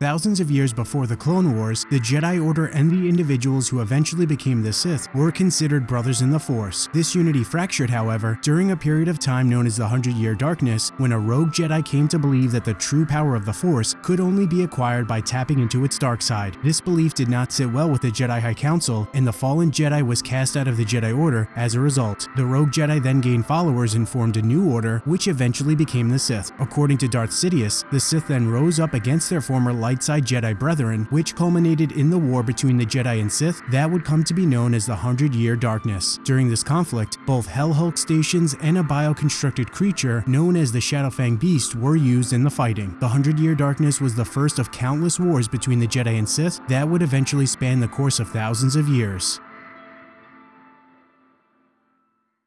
Thousands of years before the Clone Wars, the Jedi Order and the individuals who eventually became the Sith were considered brothers in the Force. This unity fractured, however, during a period of time known as the Hundred Year Darkness, when a rogue Jedi came to believe that the true power of the Force could only be acquired by tapping into its dark side. This belief did not sit well with the Jedi High Council, and the fallen Jedi was cast out of the Jedi Order as a result. The rogue Jedi then gained followers and formed a new order, which eventually became the Sith. According to Darth Sidious, the Sith then rose up against their former light side Jedi brethren, which culminated in the war between the Jedi and Sith that would come to be known as the Hundred Year Darkness. During this conflict, both Hell Hulk stations and a bioconstructed creature known as the Shadowfang Beast were used in the fighting. The Hundred Year Darkness was the first of countless wars between the Jedi and Sith that would eventually span the course of thousands of years.